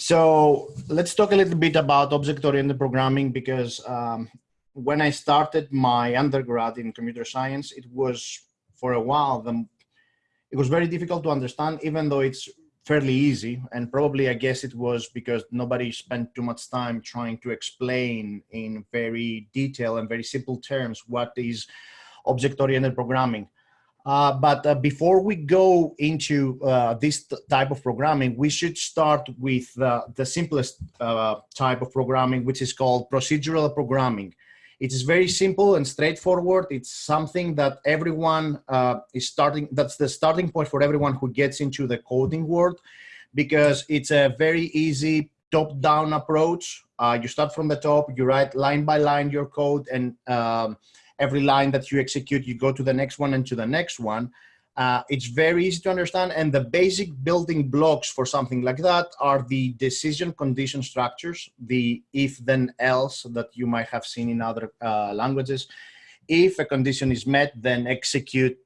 So let's talk a little bit about object-oriented programming because um, when I started my undergrad in computer science, it was for a while, the, it was very difficult to understand, even though it's fairly easy. And probably, I guess it was because nobody spent too much time trying to explain in very detail and very simple terms what is object-oriented programming. Uh, but uh, before we go into uh, this type of programming, we should start with uh, the simplest uh, type of programming, which is called procedural programming. It is very simple and straightforward. It's something that everyone is starting, that's the starting point for everyone who gets into the coding world, because it's a very easy top-down approach. you start from the top, you write line by line your code, and um, every line that you execute, you go to the next one and to the next one. Uh, it's very easy to understand. And the basic building blocks for something like that are the decision condition structures, the if then else that you might have seen in other uh, languages. If a condition is met, then execute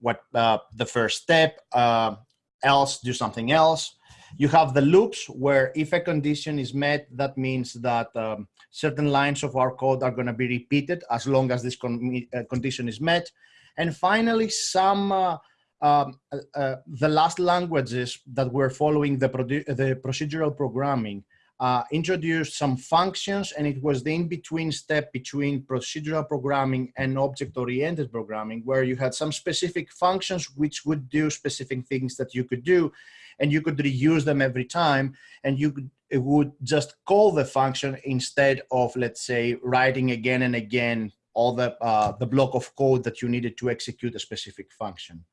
what uh, the first step, uh, else do something else. You have the loops where if a condition is met, that means that um, certain lines of our code are going to be repeated as long as this con uh, condition is met. And finally, some uh, um, uh, uh the last languages that were following the, the procedural programming uh, introduced some functions and it was the in-between step between procedural programming and object-oriented programming where you had some specific functions which would do specific things that you could do and you could reuse them every time and you could, would just call the function instead of let's say writing again and again all the uh, the block of code that you needed to execute a specific function.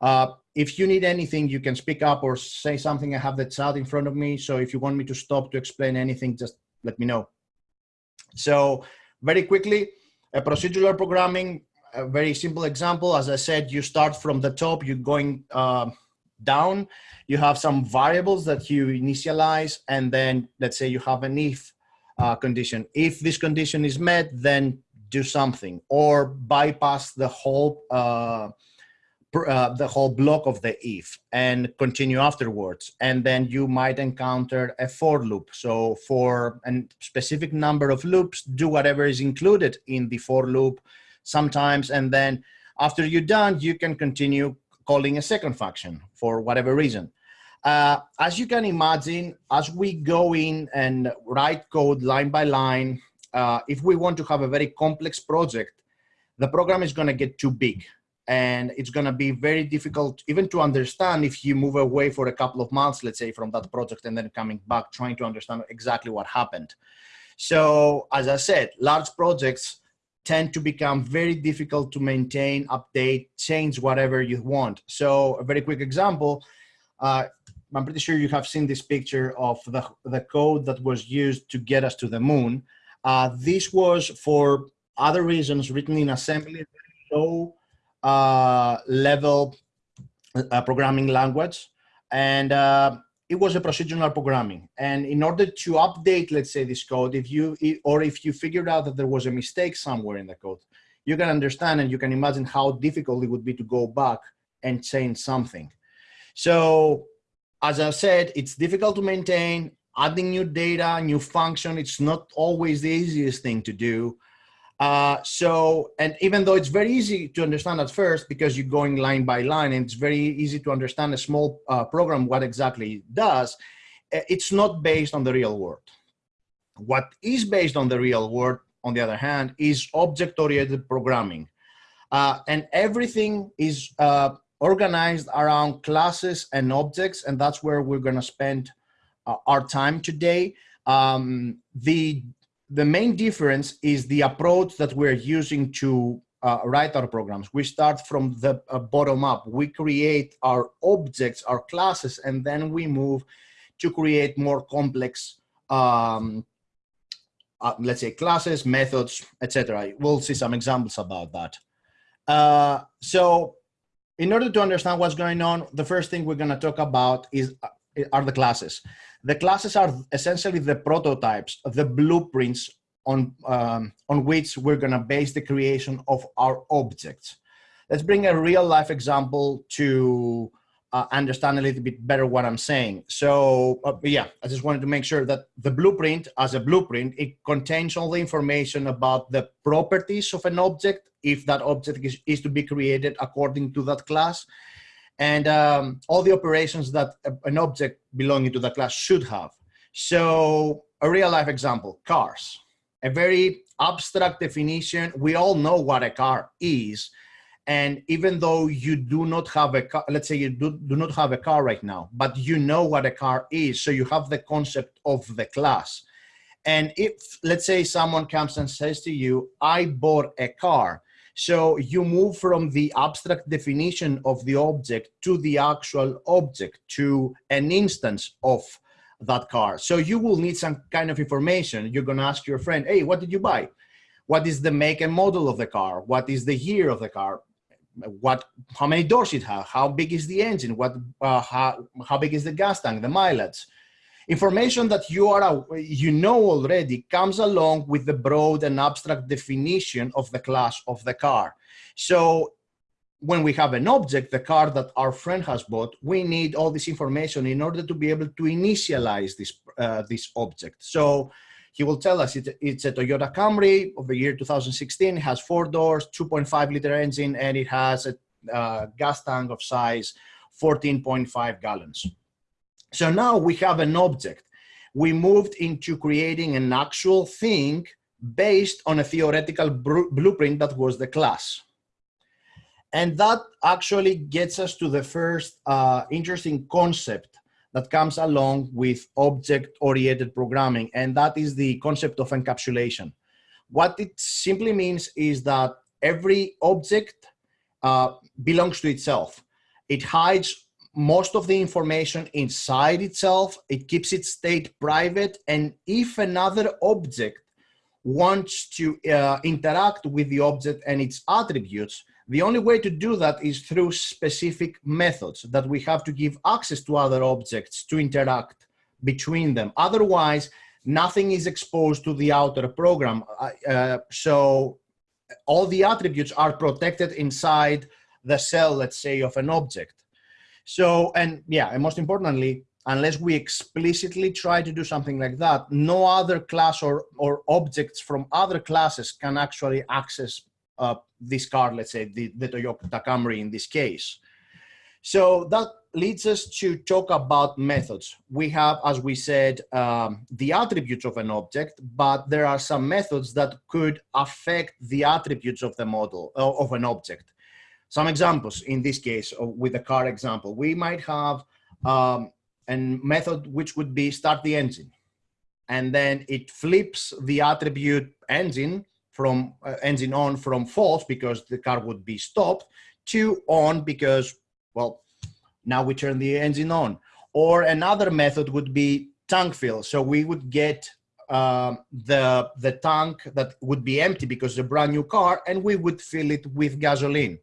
Uh, if you need anything, you can speak up or say something. I have the chat in front of me. So if you want me to stop to explain anything, just let me know. So very quickly, a procedural programming, a very simple example. As I said, you start from the top, you're going uh, down. You have some variables that you initialize, and then let's say you have an if uh, condition. If this condition is met, then do something or bypass the whole uh, uh, the whole block of the if and continue afterwards. And then you might encounter a for loop. So for a specific number of loops, do whatever is included in the for loop sometimes. And then after you're done, you can continue calling a second function for whatever reason. Uh, as you can imagine, as we go in and write code line by line, uh, if we want to have a very complex project, the program is going to get too big and it's going to be very difficult even to understand if you move away for a couple of months, let's say from that project and then coming back, trying to understand exactly what happened. So as I said, large projects tend to become very difficult to maintain, update, change whatever you want. So a very quick example, uh, I'm pretty sure you have seen this picture of the, the code that was used to get us to the moon. Uh, this was for other reasons written in assembly, low uh, level uh, programming language. And uh, it was a procedural programming. And in order to update, let's say this code, if you, or if you figured out that there was a mistake somewhere in the code, you can understand and you can imagine how difficult it would be to go back and change something. So as I said, it's difficult to maintain, adding new data, new function, it's not always the easiest thing to do. Uh, so, and even though it's very easy to understand at first because you're going line by line and it's very easy to understand a small uh, program what exactly it does, eh, it's not based on the real world. What is based on the real world, on the other hand, is object-oriented programming. Uh, and everything is uh, organized around classes and objects, and that's where we're gonna spend uh, our time today. Um, the the main difference is the approach that we're using to uh, write our programs. We start from the uh, bottom up. We create our objects, our classes, and then we move to create more complex, um, uh, let's say classes, methods, etc. We'll see some examples about that. Uh, so in order to understand what's going on, the first thing we're going to talk about is uh, are the classes. The classes are essentially the prototypes, the blueprints on, um, on which we're gonna base the creation of our objects. Let's bring a real life example to uh, understand a little bit better what I'm saying. So uh, yeah, I just wanted to make sure that the blueprint as a blueprint, it contains all the information about the properties of an object, if that object is, is to be created according to that class, and um, all the operations that an object belonging to the class should have. So a real life example, cars, a very abstract definition. We all know what a car is, and even though you do not have a car, let's say you do, do not have a car right now, but you know what a car is, so you have the concept of the class. And if, let's say someone comes and says to you, I bought a car, so you move from the abstract definition of the object to the actual object, to an instance of that car. So you will need some kind of information. You're gonna ask your friend, hey, what did you buy? What is the make and model of the car? What is the year of the car? what how many doors it has how big is the engine what uh, how, how big is the gas tank the mileage information that you are you know already comes along with the broad and abstract definition of the class of the car so when we have an object the car that our friend has bought we need all this information in order to be able to initialize this uh, this object so he will tell us it, it's a Toyota Camry of the year 2016. It has four doors, 2.5 liter engine, and it has a uh, gas tank of size 14.5 gallons. So now we have an object. We moved into creating an actual thing based on a theoretical blueprint that was the class. And that actually gets us to the first uh, interesting concept that comes along with object-oriented programming, and that is the concept of encapsulation. What it simply means is that every object uh, belongs to itself. It hides most of the information inside itself. It keeps its state private. And if another object wants to uh, interact with the object and its attributes, the only way to do that is through specific methods that we have to give access to other objects to interact between them. Otherwise, nothing is exposed to the outer program. Uh, so all the attributes are protected inside the cell, let's say, of an object. So, and yeah, and most importantly, unless we explicitly try to do something like that, no other class or, or objects from other classes can actually access uh, this car, let's say the, the Toyota Camry in this case. So that leads us to talk about methods. We have, as we said, um, the attributes of an object, but there are some methods that could affect the attributes of the model uh, of an object. Some examples in this case uh, with the car example, we might have um, a method which would be start the engine. And then it flips the attribute engine from uh, engine on from false because the car would be stopped to on because, well, now we turn the engine on. Or another method would be tank fill. So we would get um, the, the tank that would be empty because it's a brand new car and we would fill it with gasoline.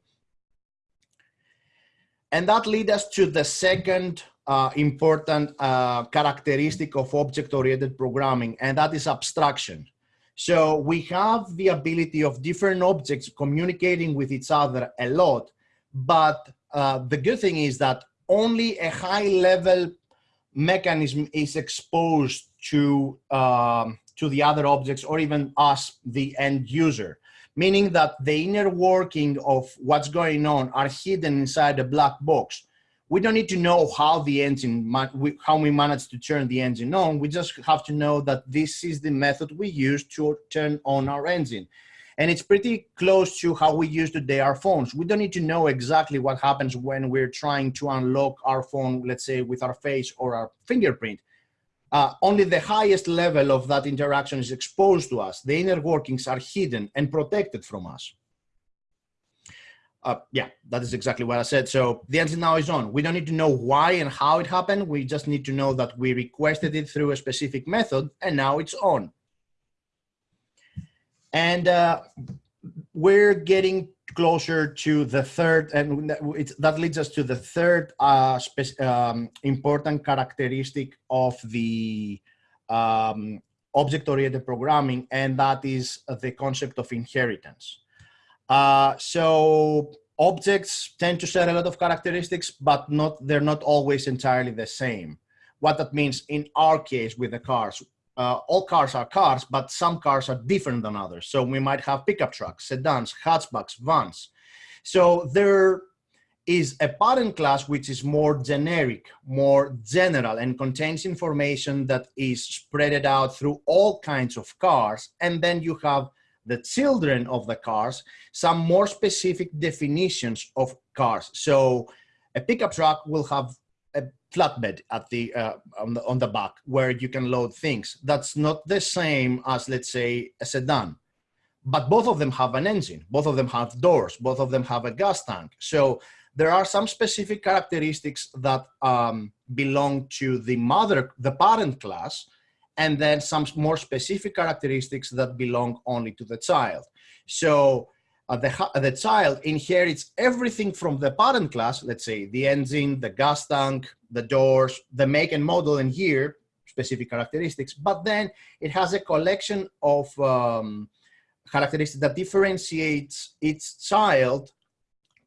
And that leads us to the second uh, important uh, characteristic of object-oriented programming, and that is abstraction. So we have the ability of different objects communicating with each other a lot, but uh, the good thing is that only a high level mechanism is exposed to, um, to the other objects or even us, the end user, meaning that the inner working of what's going on are hidden inside a black box we don't need to know how the engine, how we manage to turn the engine on. We just have to know that this is the method we use to turn on our engine. And it's pretty close to how we use today our phones. We don't need to know exactly what happens when we're trying to unlock our phone, let's say with our face or our fingerprint. Uh, only the highest level of that interaction is exposed to us. The inner workings are hidden and protected from us uh, yeah, that is exactly what I said. So the answer now is on. We don't need to know why and how it happened. We just need to know that we requested it through a specific method and now it's on. And uh, we're getting closer to the third, and that leads us to the third uh, um, important characteristic of the um, object-oriented programming, and that is the concept of inheritance. Uh, so objects tend to share a lot of characteristics, but not they're not always entirely the same. What that means in our case with the cars, uh, all cars are cars, but some cars are different than others. So we might have pickup trucks, sedans, hatchbacks, vans. So there is a parent class which is more generic, more general, and contains information that is spread out through all kinds of cars. And then you have the children of the cars, some more specific definitions of cars. So a pickup truck will have flatbed at the, uh, on the on the back where you can load things. That's not the same as let's say a sedan, but both of them have an engine. Both of them have doors. Both of them have a gas tank. So there are some specific characteristics that um, belong to the mother, the parent class, and then some more specific characteristics that belong only to the child. So uh, the, the child inherits everything from the parent class, let's say the engine, the gas tank, the doors, the make and model and year, specific characteristics, but then it has a collection of um, characteristics that differentiates its child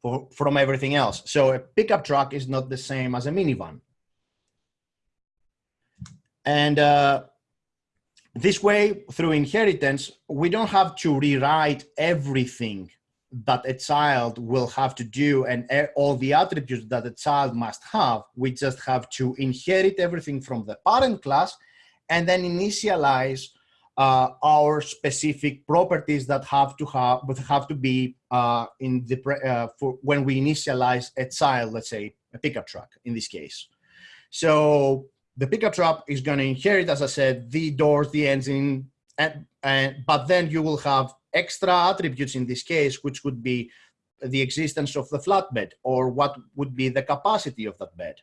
for, from everything else. So a pickup truck is not the same as a minivan. And uh, this way, through inheritance, we don't have to rewrite everything that a child will have to do and all the attributes that a child must have. We just have to inherit everything from the parent class and then initialize uh, our specific properties that have to have, but have to be uh, in the uh, for when we initialize a child, let's say a pickup truck in this case. So the pickup truck is going to inherit, as I said, the doors, the engine, and, and but then you will have extra attributes in this case, which would be the existence of the flatbed or what would be the capacity of that bed.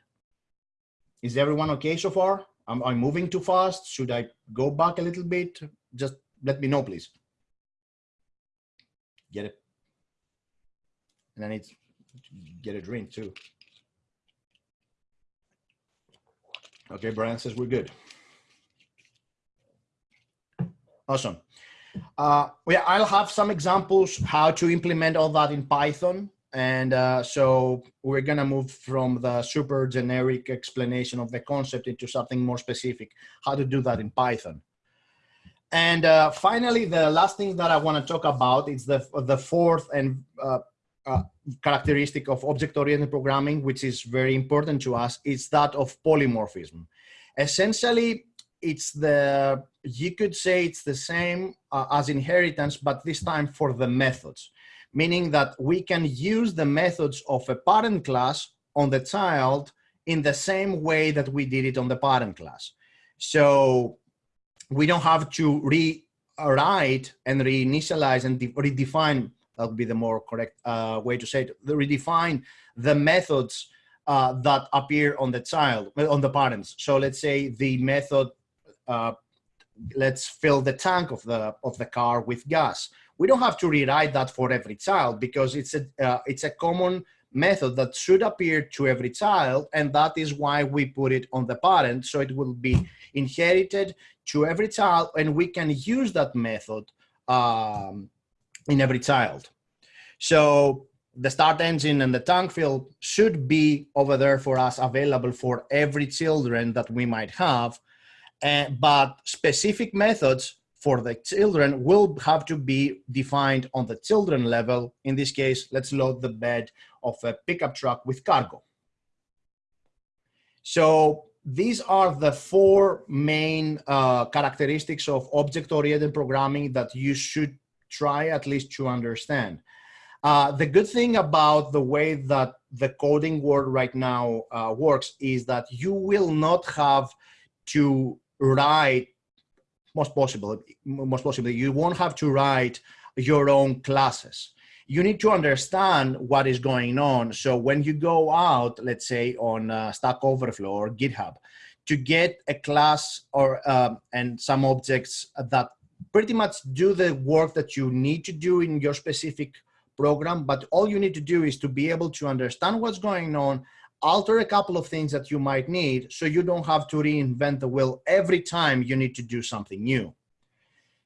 Is everyone okay so far? Am I moving too fast? Should I go back a little bit? Just let me know, please. Get it. And I need to get a drink too. Okay, Brian says we're good. Awesome. Uh, yeah, I'll have some examples how to implement all that in Python. And uh, so we're gonna move from the super generic explanation of the concept into something more specific, how to do that in Python. And uh, finally, the last thing that I wanna talk about is the, the fourth and uh, characteristic of object-oriented programming, which is very important to us, is that of polymorphism. Essentially, it's the, you could say it's the same uh, as inheritance, but this time for the methods, meaning that we can use the methods of a parent class on the child in the same way that we did it on the parent class. So we don't have to rewrite and reinitialize and redefine, that would be the more correct uh, way to say it, redefine the methods uh, that appear on the child, on the parents. So let's say the method uh, let's fill the tank of the of the car with gas. We don't have to rewrite that for every child because it's a uh, it's a common method that should appear to every child, and that is why we put it on the parent, so it will be inherited to every child, and we can use that method um, in every child. So the start engine and the tank fill should be over there for us available for every children that we might have uh, but specific methods for the children will have to be defined on the children level. In this case, let's load the bed of a pickup truck with cargo. So these are the four main uh, characteristics of object-oriented programming that you should try at least to understand. Uh, the good thing about the way that the coding world right now uh, works is that you will not have to write most possible most possibly you won't have to write your own classes you need to understand what is going on so when you go out let's say on uh, stack overflow or github to get a class or um, and some objects that pretty much do the work that you need to do in your specific program but all you need to do is to be able to understand what's going on alter a couple of things that you might need so you don't have to reinvent the wheel every time you need to do something new.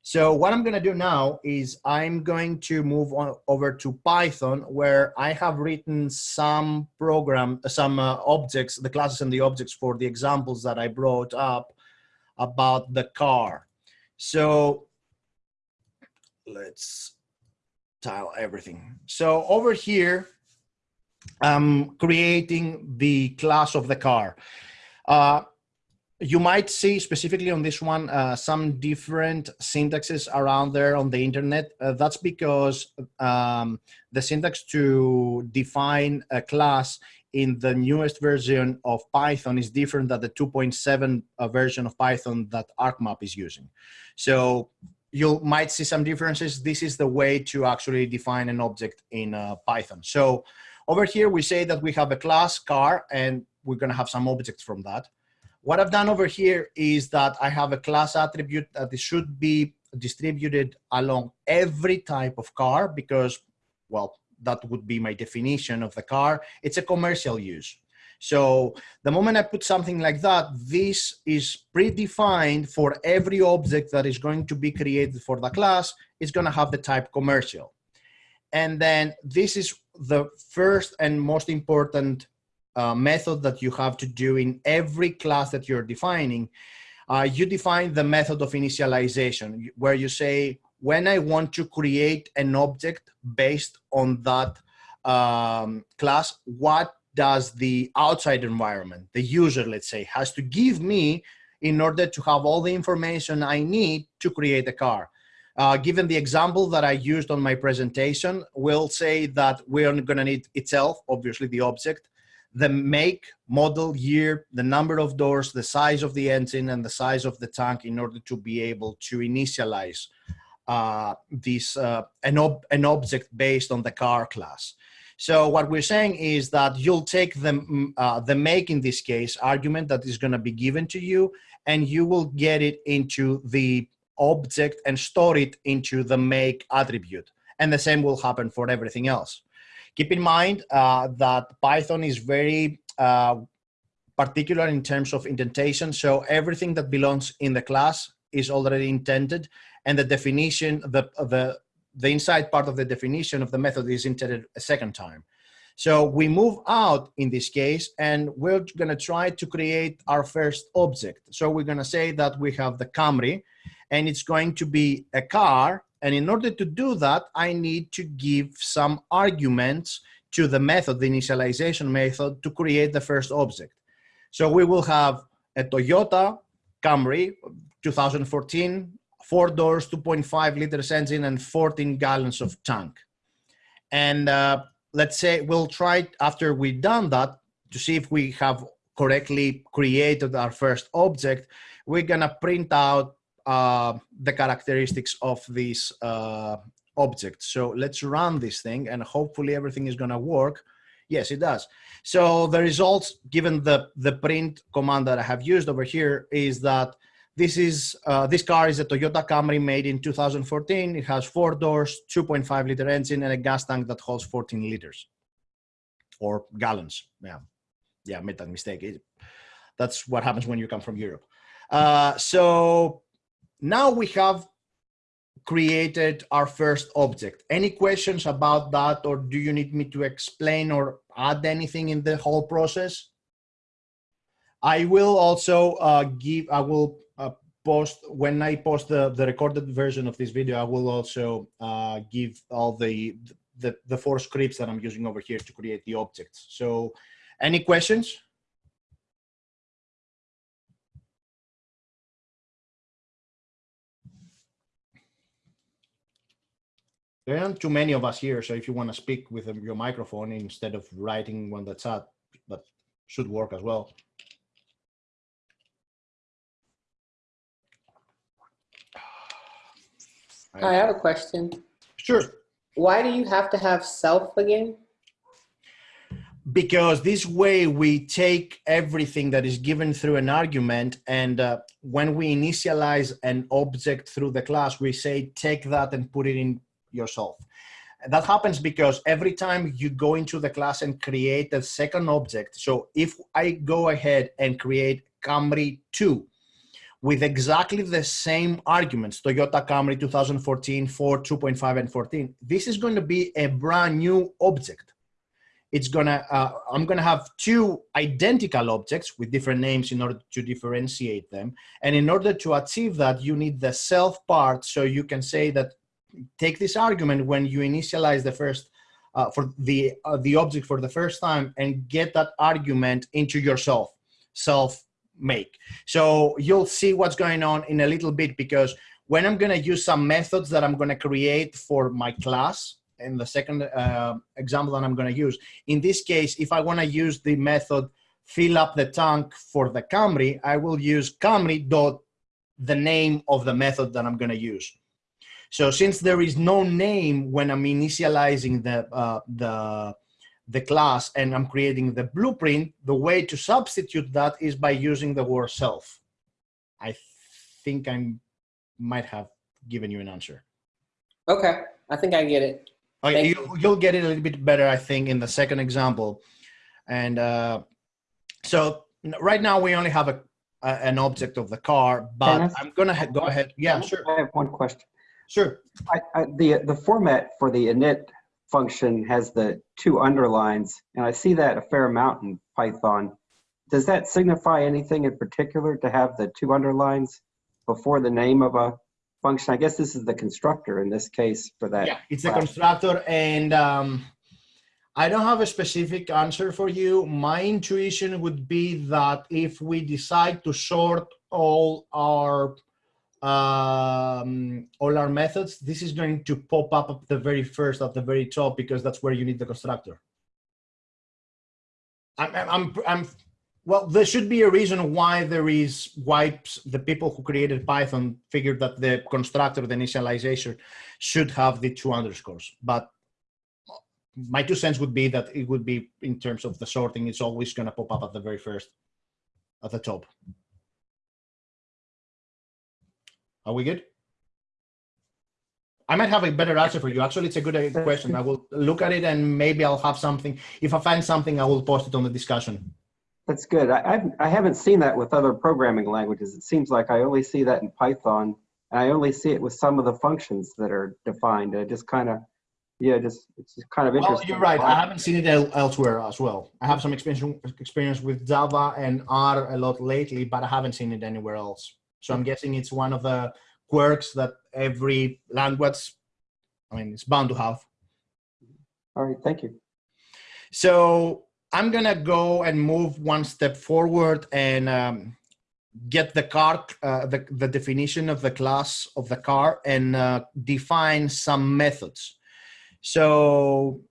So what I'm going to do now is I'm going to move on over to Python where I have written some program, some uh, objects, the classes and the objects for the examples that I brought up about the car. So let's tile everything. So over here, I'm creating the class of the car. Uh, you might see specifically on this one uh, some different syntaxes around there on the internet. Uh, that's because um, the syntax to define a class in the newest version of Python is different than the 2.7 uh, version of Python that ArcMap is using. So you might see some differences. This is the way to actually define an object in uh, Python. So over here, we say that we have a class car and we're gonna have some objects from that. What I've done over here is that I have a class attribute that should be distributed along every type of car because, well, that would be my definition of the car. It's a commercial use. So the moment I put something like that, this is predefined for every object that is going to be created for the class. It's going to have the type commercial. And then this is the first and most important uh, method that you have to do in every class that you're defining, uh, you define the method of initialization where you say, when I want to create an object based on that um, class, what does the outside environment, the user, let's say, has to give me in order to have all the information I need to create a car. Uh, given the example that I used on my presentation, we'll say that we're going to need itself, obviously the object, the make, model, year, the number of doors, the size of the engine, and the size of the tank in order to be able to initialize uh, this uh, an, ob an object based on the car class. So what we're saying is that you'll take the, mm, uh, the make in this case argument that is going to be given to you, and you will get it into the object and store it into the make attribute. And the same will happen for everything else. Keep in mind uh, that Python is very uh, particular in terms of indentation. So everything that belongs in the class is already intended and the definition, the, the, the inside part of the definition of the method is intended a second time. So we move out in this case and we're gonna try to create our first object. So we're gonna say that we have the Camry and it's going to be a car and in order to do that, I need to give some arguments to the method, the initialization method to create the first object. So we will have a Toyota Camry 2014, four doors, 2.5 liters engine and 14 gallons of tank. And uh, let's say we'll try after we've done that to see if we have correctly created our first object, we're gonna print out uh, the characteristics of this uh, object. So let's run this thing and hopefully everything is gonna work. Yes, it does. So the results, given the, the print command that I have used over here is that this is uh, this car is a Toyota Camry made in 2014. It has four doors, 2.5 liter engine, and a gas tank that holds 14 liters or gallons. Yeah, yeah, I made that mistake. It, that's what happens when you come from Europe. Uh, so now we have created our first object. Any questions about that or do you need me to explain or add anything in the whole process? I will also uh, give, I will post, when I post the, the recorded version of this video, I will also uh, give all the, the, the four scripts that I'm using over here to create the objects. So any questions? There aren't too many of us here, so if you want to speak with your microphone instead of writing one that's chat, that should work as well. I have a question. Sure. Why do you have to have self again? Because this way we take everything that is given through an argument and uh, when we initialize an object through the class, we say take that and put it in yourself. And that happens because every time you go into the class and create a second object, so if I go ahead and create Camry 2, with exactly the same arguments, Toyota Camry 2014, 4, 2.5, and 14, this is going to be a brand new object. It's gonna, uh, I'm gonna have two identical objects with different names in order to differentiate them. And in order to achieve that, you need the self part. So you can say that, take this argument when you initialize the first, uh, for the, uh, the object for the first time and get that argument into yourself, self make. So you'll see what's going on in a little bit because when I'm gonna use some methods that I'm gonna create for my class, in the second uh, example that I'm gonna use, in this case, if I wanna use the method fill up the tank for the Camry, I will use Camry dot the name of the method that I'm gonna use. So since there is no name when I'm initializing the, uh, the the class and I'm creating the blueprint, the way to substitute that is by using the word self. I think I might have given you an answer. Okay, I think I get it. Okay, you, you'll get it a little bit better, I think, in the second example. And uh, so right now we only have a, a, an object of the car, but I'm gonna go ahead. Yeah, sure. I have one question. Sure. I, I, the the format for the init function has the two underlines, and I see that a fair amount in Python. Does that signify anything in particular to have the two underlines before the name of a function? I guess this is the constructor in this case for that. Yeah, it's a constructor, and um, I don't have a specific answer for you. My intuition would be that if we decide to sort all our um, all our methods, this is going to pop up at the very first, at the very top, because that's where you need the constructor. I'm, I'm, I'm, well, there should be a reason why there is, why the people who created Python figured that the constructor, the initialization, should have the two underscores. But my two cents would be that it would be, in terms of the sorting, it's always going to pop up at the very first, at the top. Are we good? I might have a better answer for you. Actually, it's a good question. I will look at it and maybe I'll have something. If I find something, I will post it on the discussion. That's good. I, I've, I haven't seen that with other programming languages. It seems like I only see that in Python and I only see it with some of the functions that are defined. I just kind of, yeah, just it's just kind of interesting. Well, you're right. I haven't seen it elsewhere as well. I have some experience experience with Java and R a lot lately, but I haven't seen it anywhere else. So I'm guessing it's one of the quirks that every language, I mean, it's bound to have. All right, thank you. So I'm gonna go and move one step forward and um, get the car, uh, the, the definition of the class of the car and uh, define some methods. So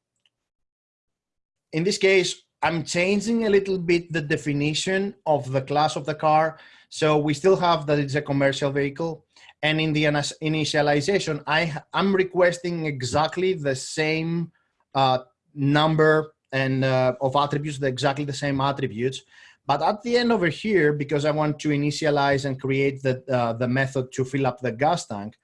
in this case, I'm changing a little bit the definition of the class of the car so we still have that it's a commercial vehicle. And in the initialization, I, I'm requesting exactly the same uh, number and uh, of attributes, the, exactly the same attributes. But at the end over here, because I want to initialize and create the, uh, the method to fill up the gas tank,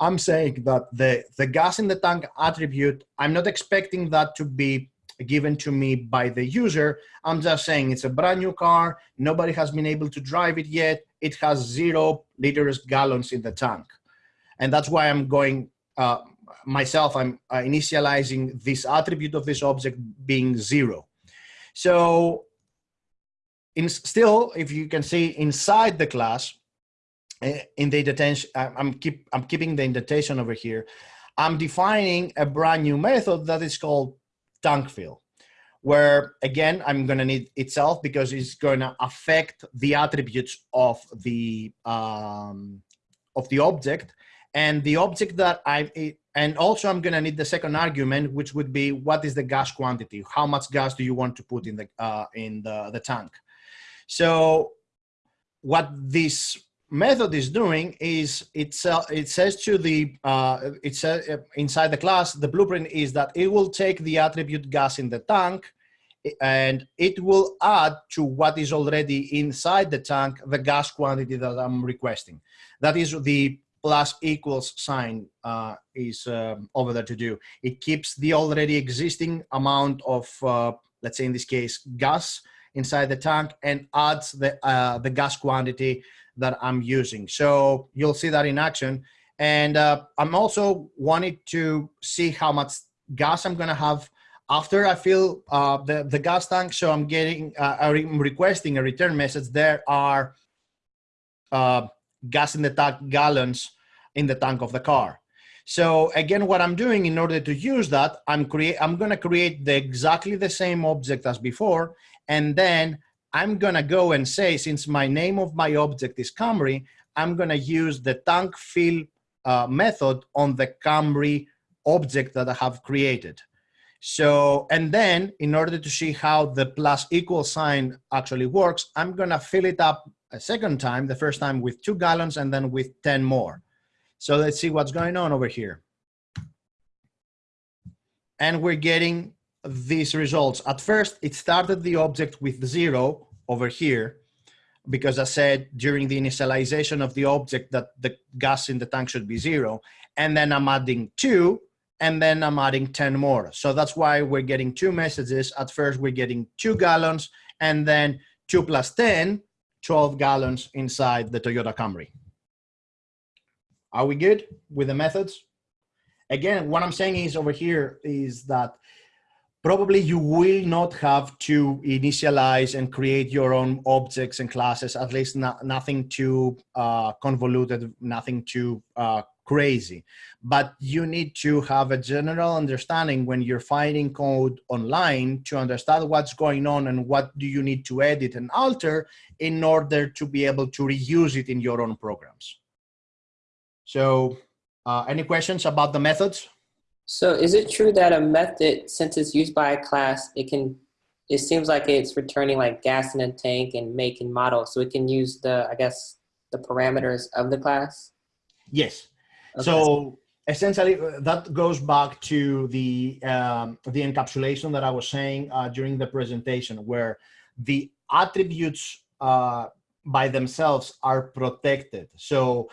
I'm saying that the, the gas in the tank attribute, I'm not expecting that to be given to me by the user. I'm just saying it's a brand new car. Nobody has been able to drive it yet. It has zero liters gallons in the tank. And that's why I'm going, uh, myself, I'm uh, initializing this attribute of this object being zero. So in still, if you can see inside the class, eh, in the indentation, I'm, keep, I'm keeping the indentation over here. I'm defining a brand new method that is called tank fill, where again, I'm gonna need itself because it's gonna affect the attributes of the, um, of the object. And the object that I, and also I'm gonna need the second argument, which would be what is the gas quantity? How much gas do you want to put in the, uh, in the, the tank? So what this method is doing is it's, uh, it says to the, uh, uh, inside the class, the blueprint is that it will take the attribute gas in the tank and it will add to what is already inside the tank, the gas quantity that I'm requesting. That is the plus equals sign uh, is um, over there to do. It keeps the already existing amount of, uh, let's say in this case, gas inside the tank and adds the, uh, the gas quantity that I'm using. So you'll see that in action. And uh, I'm also wanting to see how much gas I'm gonna have after I fill uh, the, the gas tank. So I'm getting, uh, I'm requesting a return message. There are uh, gas in the tank gallons in the tank of the car. So again, what I'm doing in order to use that, I'm create, I'm gonna create the exactly the same object as before, and then I'm gonna go and say, since my name of my object is Camry, I'm gonna use the tank fill uh, method on the Camry object that I have created. So, and then in order to see how the plus equal sign actually works, I'm gonna fill it up a second time, the first time with two gallons and then with 10 more. So let's see what's going on over here. And we're getting these results. At first, it started the object with zero over here, because I said during the initialization of the object that the gas in the tank should be zero. And then I'm adding two, and then I'm adding 10 more. So that's why we're getting two messages. At first, we're getting two gallons, and then two plus 10, 12 gallons inside the Toyota Camry. Are we good with the methods? Again, what I'm saying is over here is that probably you will not have to initialize and create your own objects and classes, at least not, nothing too uh, convoluted, nothing too uh, crazy. But you need to have a general understanding when you're finding code online to understand what's going on and what do you need to edit and alter in order to be able to reuse it in your own programs. So uh, any questions about the methods? So is it true that a method, since it's used by a class, it can, it seems like it's returning like gas in a tank and make and model. So it can use the, I guess, the parameters of the class? Yes. Okay. So essentially uh, that goes back to the, um, the encapsulation that I was saying uh, during the presentation where the attributes uh, by themselves are protected. So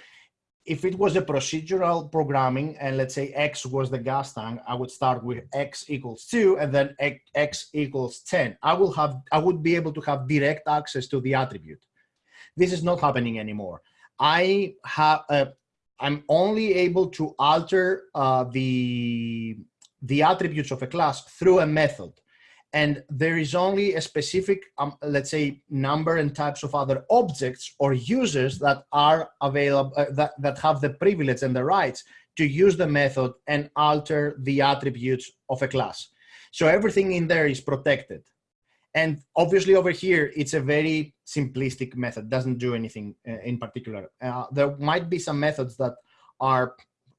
if it was a procedural programming and let's say X was the gas tank, I would start with X equals two and then X equals 10. I will have, I would be able to have direct access to the attribute. This is not happening anymore. I have, uh, I'm only able to alter uh, the, the attributes of a class through a method and there is only a specific, um, let's say, number and types of other objects or users that are available, uh, that, that have the privilege and the rights to use the method and alter the attributes of a class. So everything in there is protected. And obviously over here, it's a very simplistic method, doesn't do anything uh, in particular. Uh, there might be some methods that are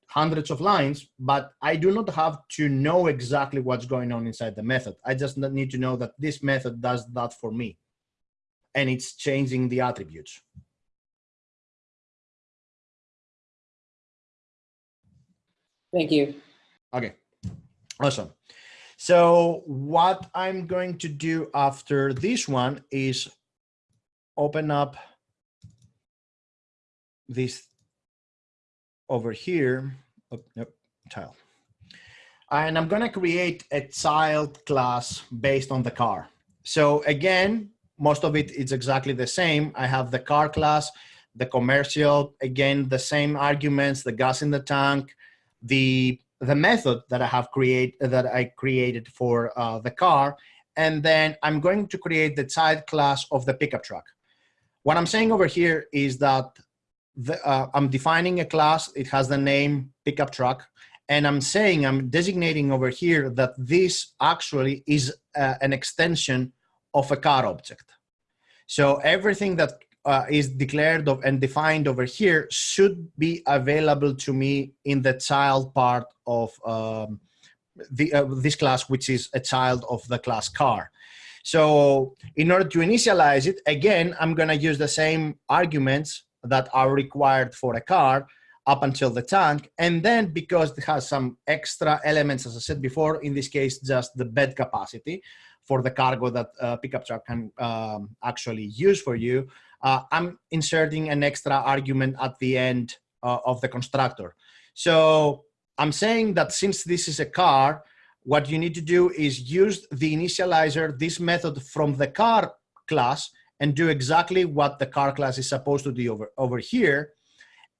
hundreds of lines, but I do not have to know exactly what's going on inside the method. I just need to know that this method does that for me. And it's changing the attributes. Thank you. Okay, awesome. So what I'm going to do after this one is open up this over here, oh, nope, tile. And I'm gonna create a child class based on the car. So again, most of it is exactly the same. I have the car class, the commercial, again, the same arguments, the gas in the tank, the the method that I have create that I created for uh, the car, and then I'm going to create the child class of the pickup truck. What I'm saying over here is that the, uh, I'm defining a class, it has the name pickup truck, and I'm saying, I'm designating over here that this actually is uh, an extension of a car object. So everything that uh, is declared of and defined over here should be available to me in the child part of um, the, uh, this class, which is a child of the class car. So in order to initialize it, again, I'm gonna use the same arguments that are required for a car up until the tank. And then because it has some extra elements, as I said before, in this case, just the bed capacity for the cargo that pickup truck can um, actually use for you, uh, I'm inserting an extra argument at the end uh, of the constructor. So I'm saying that since this is a car, what you need to do is use the initializer, this method from the car class, and do exactly what the car class is supposed to do over, over here.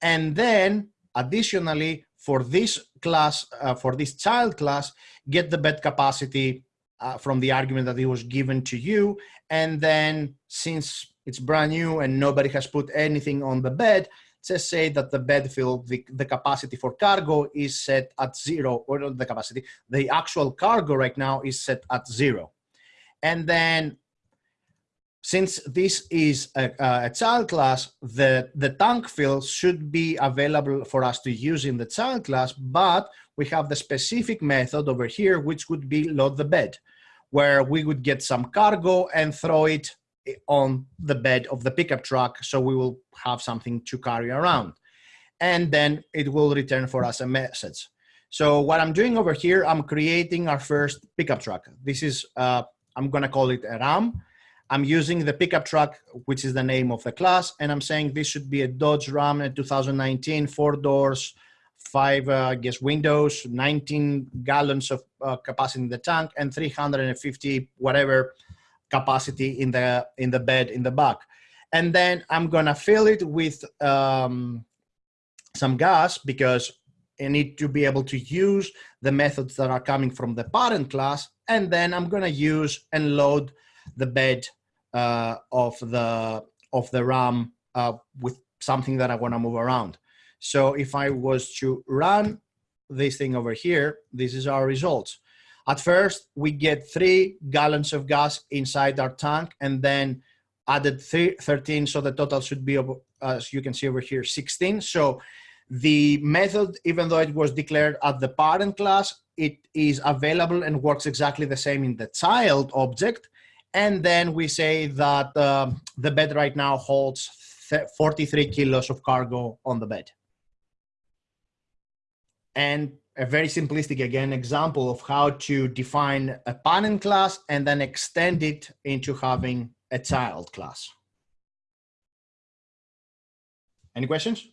And then additionally, for this class, uh, for this child class, get the bed capacity uh, from the argument that it was given to you. And then since it's brand new and nobody has put anything on the bed, just say that the bed fill, the, the capacity for cargo is set at zero, or not the capacity, the actual cargo right now is set at zero. And then since this is a, a, child class, the, the tank fill should be available for us to use in the child class, but we have the specific method over here, which would be load the bed, where we would get some cargo and throw it on the bed of the pickup truck. So we will have something to carry around. And then it will return for us a message. So what I'm doing over here, I'm creating our first pickup truck. This is, uh, I'm gonna call it a RAM. I'm using the pickup truck, which is the name of the class, and I'm saying this should be a Dodge Ram 2019, four doors, five, uh, I guess, windows, 19 gallons of uh, capacity in the tank, and 350 whatever capacity in the in the bed in the back. And then i'm gonna fill it with um, some gas because i need to be able to use the methods that are coming from the parent class and then i'm gonna use and load the bed uh, of the of the ram uh, with something that i want to move around so if i was to run this thing over here this is our results at first, we get three gallons of gas inside our tank and then added three, 13, so the total should be, as you can see over here, 16. So the method, even though it was declared at the parent class, it is available and works exactly the same in the child object. And then we say that um, the bed right now holds 43 kilos of cargo on the bed. And a very simplistic, again, example of how to define a parent class and then extend it into having a child class. Any questions?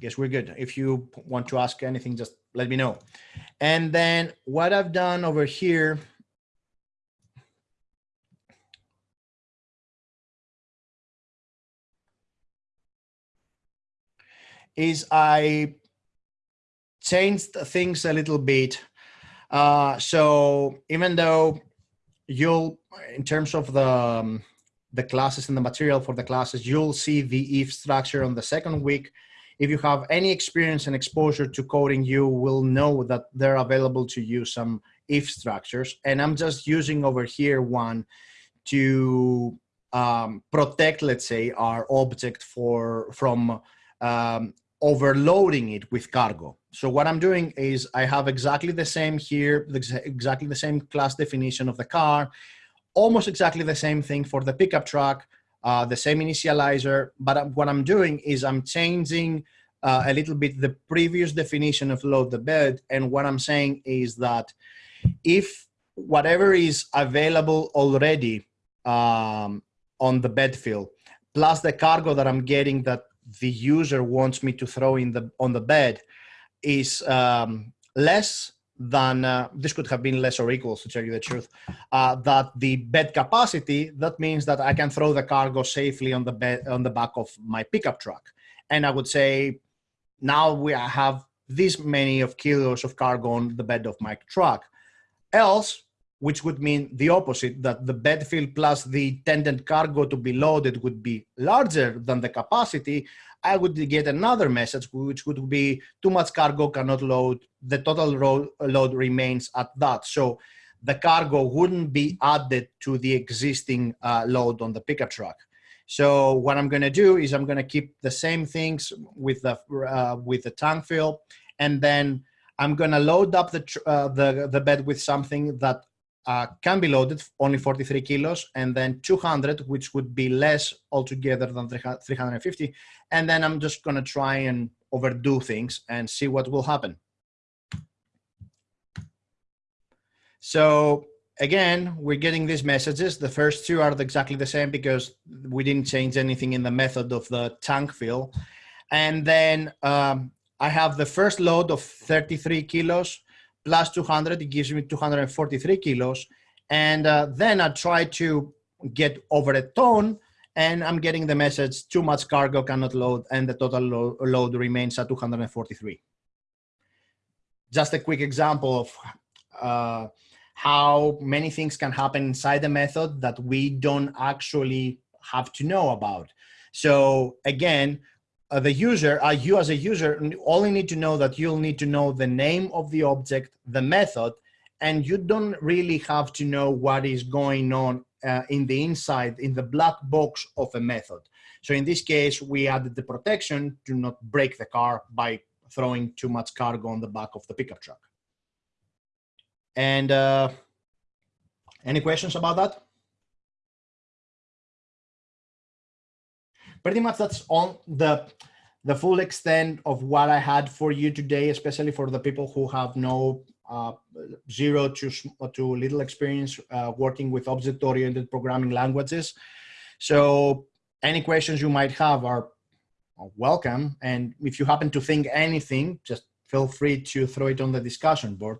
Guess we're good. If you want to ask anything, just let me know. And then what I've done over here is I changed things a little bit. Uh, so even though you'll, in terms of the, um, the classes and the material for the classes, you'll see the if structure on the second week. If you have any experience and exposure to coding, you will know that they're available to use some if structures. And I'm just using over here one to um, protect, let's say, our object for from um, overloading it with cargo. So what I'm doing is I have exactly the same here, exactly the same class definition of the car, almost exactly the same thing for the pickup truck, uh, the same initializer, but what I'm doing is I'm changing uh, a little bit the previous definition of load the bed. And what I'm saying is that if whatever is available already um, on the bed fill, plus the cargo that I'm getting that the user wants me to throw in the on the bed is um, less than uh, this could have been less or equal to tell you the truth uh, that the bed capacity that means that i can throw the cargo safely on the bed on the back of my pickup truck. And i would say now we have this many of kilos of cargo on the bed of my truck. Else which would mean the opposite, that the bed fill plus the intended cargo to be loaded would be larger than the capacity, I would get another message, which would be too much cargo cannot load, the total load remains at that. So the cargo wouldn't be added to the existing uh, load on the pickup truck. So what I'm gonna do is I'm gonna keep the same things with the, uh, with the tank fill, and then I'm gonna load up the, uh, the, the bed with something that uh, can be loaded only 43 kilos and then 200 which would be less altogether than 350 and then i'm just going to try and overdo things and see what will happen. So again we're getting these messages. The first two are exactly the same because we didn't change anything in the method of the tank fill. And then um, I have the first load of 33 kilos plus 200, it gives me 243 kilos. And uh, then I try to get over a ton and I'm getting the message too much cargo cannot load and the total lo load remains at 243. Just a quick example of uh, how many things can happen inside the method that we don't actually have to know about. So again, uh, the user, uh, you as a user, only need to know that you'll need to know the name of the object, the method, and you don't really have to know what is going on uh, in the inside, in the black box of a method. So in this case, we added the protection to not break the car by throwing too much cargo on the back of the pickup truck. And uh, any questions about that? Pretty much that's on the the full extent of what I had for you today, especially for the people who have no uh, zero to, to little experience uh, working with object-oriented programming languages. So any questions you might have are welcome. And if you happen to think anything, just feel free to throw it on the discussion board.